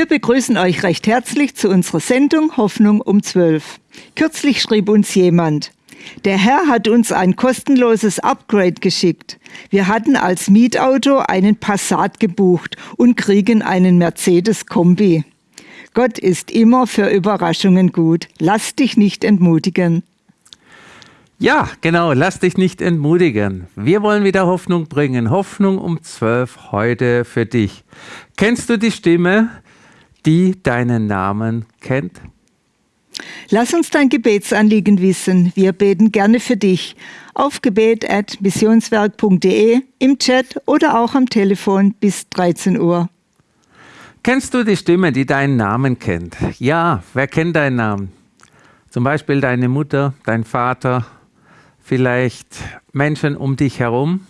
Wir begrüßen euch recht herzlich zu unserer Sendung Hoffnung um 12. Kürzlich schrieb uns jemand, der Herr hat uns ein kostenloses Upgrade geschickt. Wir hatten als Mietauto einen Passat gebucht und kriegen einen Mercedes Kombi. Gott ist immer für Überraschungen gut. Lass dich nicht entmutigen. Ja, genau, lass dich nicht entmutigen. Wir wollen wieder Hoffnung bringen. Hoffnung um 12 heute für dich. Kennst du die Stimme, die deinen Namen kennt? Lass uns dein Gebetsanliegen wissen. Wir beten gerne für dich. Auf gebet.missionswerk.de, im Chat oder auch am Telefon bis 13 Uhr. Kennst du die Stimme, die deinen Namen kennt? Ja, wer kennt deinen Namen? Zum Beispiel deine Mutter, dein Vater, vielleicht Menschen um dich herum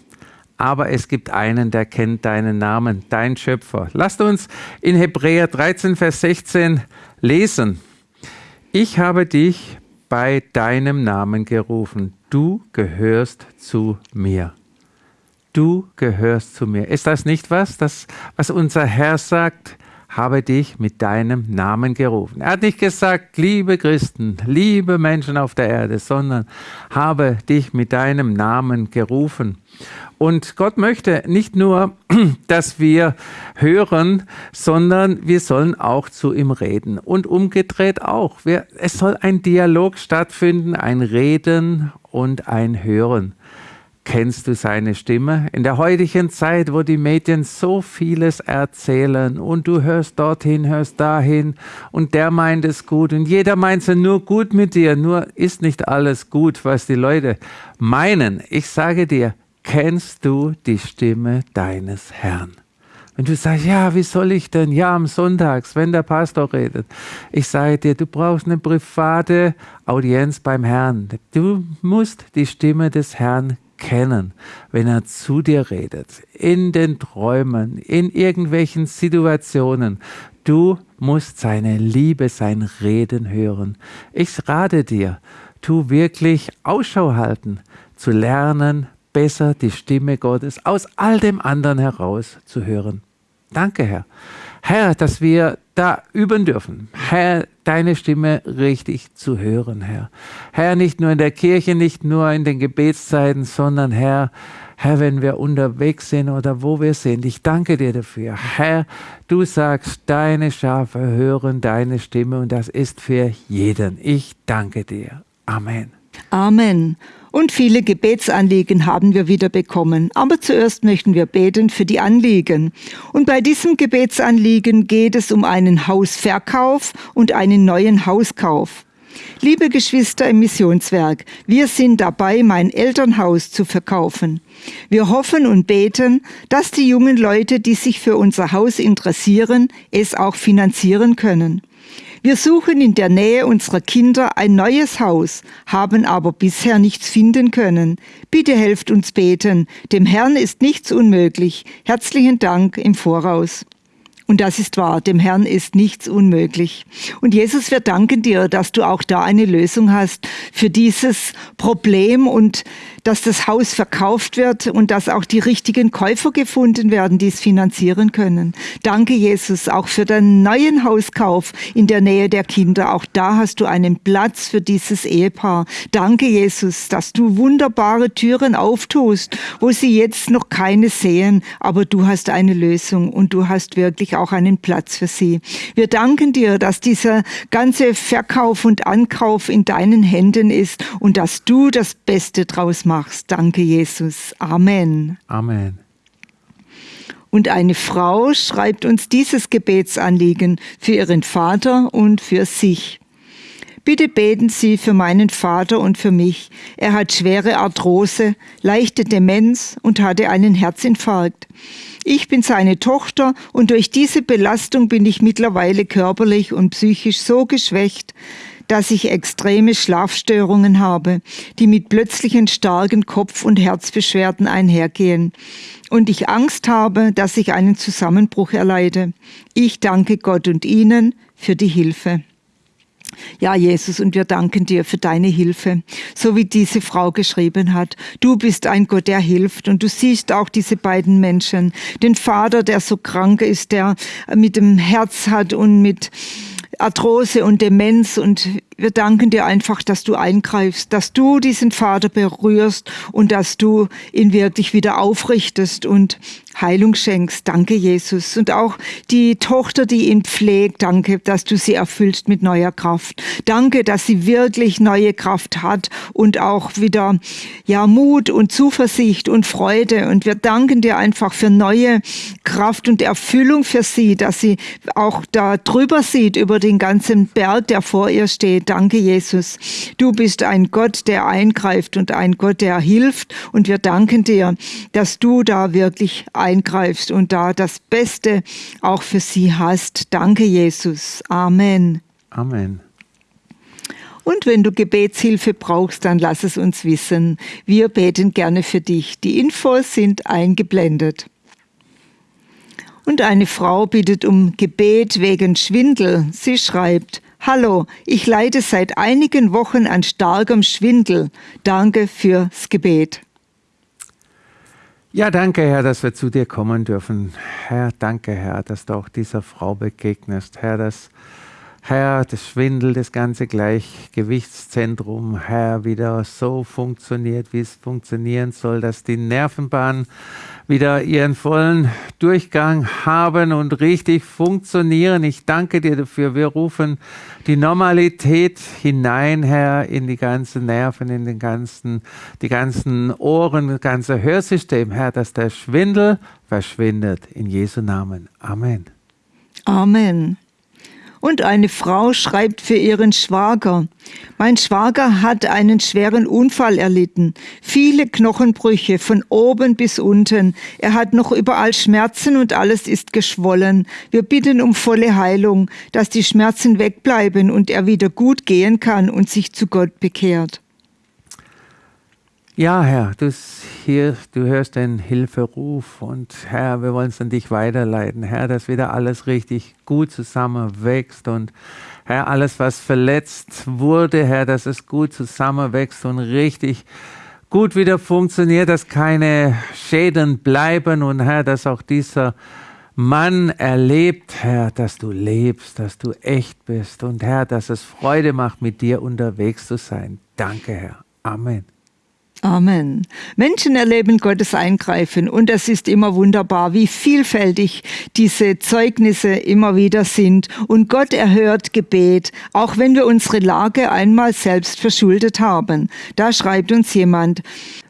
aber es gibt einen, der kennt deinen Namen, dein Schöpfer. Lasst uns in Hebräer 13, Vers 16 lesen. Ich habe dich bei deinem Namen gerufen. Du gehörst zu mir. Du gehörst zu mir. Ist das nicht was, das, was unser Herr sagt? Habe dich mit deinem Namen gerufen. Er hat nicht gesagt, liebe Christen, liebe Menschen auf der Erde, sondern habe dich mit deinem Namen gerufen. Und Gott möchte nicht nur, dass wir hören, sondern wir sollen auch zu ihm reden. Und umgedreht auch. Es soll ein Dialog stattfinden, ein Reden und ein Hören. Kennst du seine Stimme? In der heutigen Zeit, wo die Medien so vieles erzählen und du hörst dorthin, hörst dahin und der meint es gut und jeder meint es nur gut mit dir, nur ist nicht alles gut, was die Leute meinen. Ich sage dir, kennst du die Stimme deines Herrn? Wenn du sagst, ja, wie soll ich denn? Ja, am Sonntags, wenn der Pastor redet. Ich sage dir, du brauchst eine private Audienz beim Herrn. Du musst die Stimme des Herrn kennen, wenn er zu dir redet, in den Träumen, in irgendwelchen Situationen. Du musst seine Liebe, sein Reden hören. Ich rate dir, tu wirklich Ausschau halten, zu lernen, besser die Stimme Gottes aus all dem anderen heraus zu hören. Danke, Herr. Herr, dass wir da üben dürfen. Herr, deine Stimme richtig zu hören, Herr. Herr, nicht nur in der Kirche, nicht nur in den Gebetszeiten, sondern Herr, Herr, wenn wir unterwegs sind oder wo wir sind. Ich danke dir dafür. Herr, du sagst, deine Schafe hören deine Stimme und das ist für jeden. Ich danke dir. Amen. Amen. Und viele Gebetsanliegen haben wir wieder bekommen. Aber zuerst möchten wir beten für die Anliegen. Und bei diesem Gebetsanliegen geht es um einen Hausverkauf und einen neuen Hauskauf. Liebe Geschwister im Missionswerk, wir sind dabei, mein Elternhaus zu verkaufen. Wir hoffen und beten, dass die jungen Leute, die sich für unser Haus interessieren, es auch finanzieren können. Wir suchen in der Nähe unserer Kinder ein neues Haus, haben aber bisher nichts finden können. Bitte helft uns beten. Dem Herrn ist nichts unmöglich. Herzlichen Dank im Voraus. Und das ist wahr, dem Herrn ist nichts unmöglich. Und Jesus, wir danken dir, dass du auch da eine Lösung hast für dieses Problem und dass das Haus verkauft wird und dass auch die richtigen Käufer gefunden werden, die es finanzieren können. Danke, Jesus, auch für den neuen Hauskauf in der Nähe der Kinder. Auch da hast du einen Platz für dieses Ehepaar. Danke, Jesus, dass du wunderbare Türen auftust, wo sie jetzt noch keine sehen, aber du hast eine Lösung und du hast wirklich auch einen Platz für sie. Wir danken dir, dass dieser ganze Verkauf und Ankauf in deinen Händen ist und dass du das Beste draus machst machst. Danke, Jesus. Amen. Amen. Und eine Frau schreibt uns dieses Gebetsanliegen für ihren Vater und für sich. Bitte beten Sie für meinen Vater und für mich. Er hat schwere Arthrose, leichte Demenz und hatte einen Herzinfarkt. Ich bin seine Tochter und durch diese Belastung bin ich mittlerweile körperlich und psychisch so geschwächt, dass ich extreme Schlafstörungen habe, die mit plötzlichen starken Kopf- und Herzbeschwerden einhergehen. Und ich Angst habe, dass ich einen Zusammenbruch erleide. Ich danke Gott und Ihnen für die Hilfe. Ja, Jesus, und wir danken dir für deine Hilfe, so wie diese Frau geschrieben hat. Du bist ein Gott, der hilft und du siehst auch diese beiden Menschen. Den Vater, der so krank ist, der mit dem Herz hat und mit Arthrose und Demenz und wir danken dir einfach, dass du eingreifst, dass du diesen Vater berührst und dass du ihn wirklich wieder aufrichtest und Heilung schenkst. Danke, Jesus. Und auch die Tochter, die ihn pflegt, danke, dass du sie erfüllst mit neuer Kraft. Danke, dass sie wirklich neue Kraft hat und auch wieder, ja, Mut und Zuversicht und Freude. Und wir danken dir einfach für neue Kraft und Erfüllung für sie, dass sie auch da drüber sieht über den ganzen Berg, der vor ihr steht Danke, Jesus. Du bist ein Gott, der eingreift und ein Gott, der hilft. Und wir danken dir, dass du da wirklich eingreifst und da das Beste auch für sie hast. Danke, Jesus. Amen. Amen. Und wenn du Gebetshilfe brauchst, dann lass es uns wissen. Wir beten gerne für dich. Die Infos sind eingeblendet. Und eine Frau bittet um Gebet wegen Schwindel. Sie schreibt, Hallo, ich leide seit einigen Wochen an starkem Schwindel. Danke fürs Gebet. Ja, danke, Herr, dass wir zu dir kommen dürfen. Herr, danke, Herr, dass du auch dieser Frau begegnest. Herr, dass Herr, das Schwindel, das ganze Gleichgewichtszentrum, Herr, wieder so funktioniert, wie es funktionieren soll, dass die Nervenbahnen wieder ihren vollen Durchgang haben und richtig funktionieren. Ich danke dir dafür. Wir rufen die Normalität hinein, Herr, in die ganzen Nerven, in den ganzen, die ganzen Ohren, das ganze Hörsystem, Herr, dass der Schwindel verschwindet. In Jesu Namen. Amen. Amen. Und eine Frau schreibt für ihren Schwager. Mein Schwager hat einen schweren Unfall erlitten. Viele Knochenbrüche von oben bis unten. Er hat noch überall Schmerzen und alles ist geschwollen. Wir bitten um volle Heilung, dass die Schmerzen wegbleiben und er wieder gut gehen kann und sich zu Gott bekehrt. Ja, Herr, du, hier, du hörst den Hilferuf und Herr, wir wollen es an dich weiterleiten. Herr, dass wieder alles richtig gut zusammenwächst und Herr, alles, was verletzt wurde, Herr, dass es gut zusammenwächst und richtig gut wieder funktioniert, dass keine Schäden bleiben und Herr, dass auch dieser Mann erlebt, Herr, dass du lebst, dass du echt bist und Herr, dass es Freude macht, mit dir unterwegs zu sein. Danke, Herr. Amen. Amen. Menschen erleben Gottes Eingreifen und es ist immer wunderbar, wie vielfältig diese Zeugnisse immer wieder sind. Und Gott erhört Gebet, auch wenn wir unsere Lage einmal selbst verschuldet haben. Da schreibt uns jemand,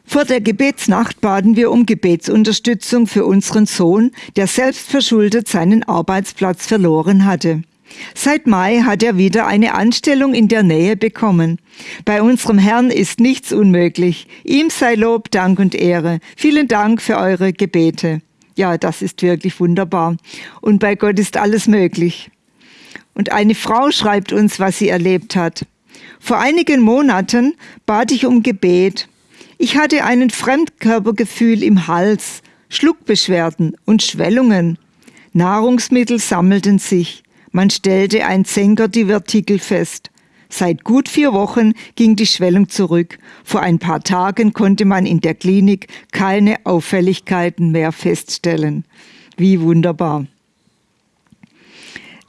vor der Gebetsnacht baden wir um Gebetsunterstützung für unseren Sohn, der selbst verschuldet seinen Arbeitsplatz verloren hatte. Seit Mai hat er wieder eine Anstellung in der Nähe bekommen. Bei unserem Herrn ist nichts unmöglich. Ihm sei Lob, Dank und Ehre. Vielen Dank für eure Gebete. Ja, das ist wirklich wunderbar. Und bei Gott ist alles möglich. Und eine Frau schreibt uns, was sie erlebt hat. Vor einigen Monaten bat ich um Gebet. Ich hatte einen Fremdkörpergefühl im Hals, Schluckbeschwerden und Schwellungen. Nahrungsmittel sammelten sich. Man stellte ein Zenker-Divertikel fest. Seit gut vier Wochen ging die Schwellung zurück. Vor ein paar Tagen konnte man in der Klinik keine Auffälligkeiten mehr feststellen. Wie wunderbar.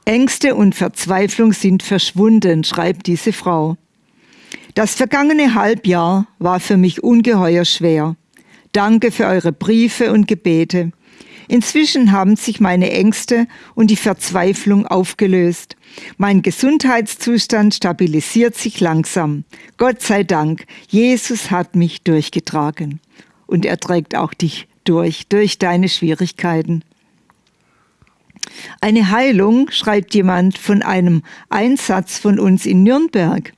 Ängste und Verzweiflung sind verschwunden, schreibt diese Frau. Das vergangene Halbjahr war für mich ungeheuer schwer. Danke für eure Briefe und Gebete. Inzwischen haben sich meine Ängste und die Verzweiflung aufgelöst. Mein Gesundheitszustand stabilisiert sich langsam. Gott sei Dank, Jesus hat mich durchgetragen. Und er trägt auch dich durch, durch deine Schwierigkeiten. Eine Heilung schreibt jemand von einem Einsatz von uns in Nürnberg.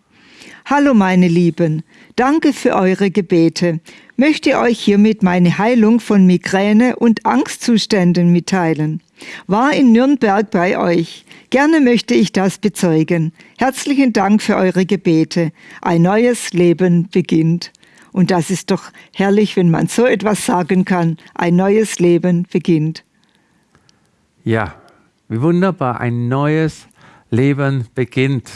Hallo meine Lieben, danke für eure Gebete möchte euch hiermit meine Heilung von Migräne und Angstzuständen mitteilen. War in Nürnberg bei euch. Gerne möchte ich das bezeugen. Herzlichen Dank für eure Gebete. Ein neues Leben beginnt. Und das ist doch herrlich, wenn man so etwas sagen kann. Ein neues Leben beginnt. Ja, wie wunderbar. Ein neues Leben beginnt.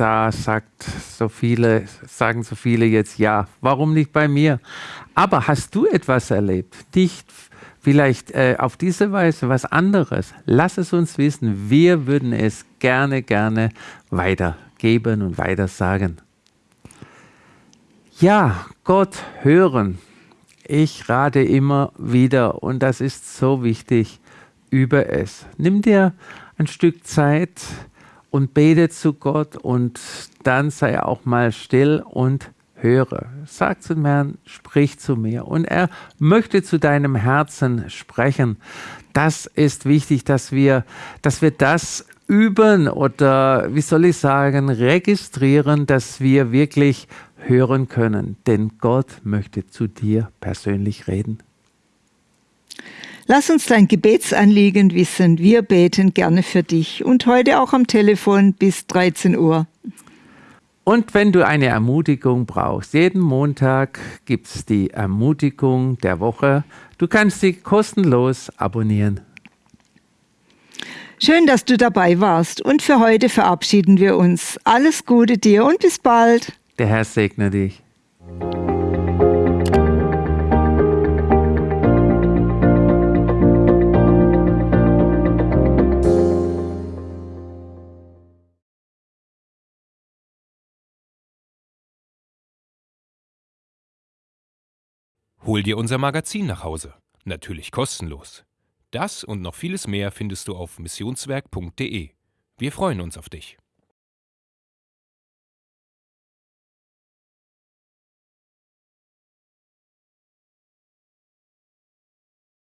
Da sagt so viele, sagen so viele jetzt ja. Warum nicht bei mir? Aber hast du etwas erlebt? Nicht vielleicht äh, auf diese Weise was anderes? Lass es uns wissen. Wir würden es gerne, gerne weitergeben und weiter sagen. Ja, Gott hören. Ich rate immer wieder, und das ist so wichtig, über es. Nimm dir ein Stück Zeit und bete zu Gott und dann sei auch mal still und höre. Sag zum Herrn, sprich zu mir. Und er möchte zu deinem Herzen sprechen. Das ist wichtig, dass wir, dass wir das üben oder, wie soll ich sagen, registrieren, dass wir wirklich hören können. Denn Gott möchte zu dir persönlich reden. Lass uns dein Gebetsanliegen wissen. Wir beten gerne für dich und heute auch am Telefon bis 13 Uhr. Und wenn du eine Ermutigung brauchst, jeden Montag gibt es die Ermutigung der Woche. Du kannst sie kostenlos abonnieren. Schön, dass du dabei warst und für heute verabschieden wir uns. Alles Gute dir und bis bald. Der Herr segne dich. Hol dir unser Magazin nach Hause. Natürlich kostenlos. Das und noch vieles mehr findest du auf missionswerk.de. Wir freuen uns auf dich.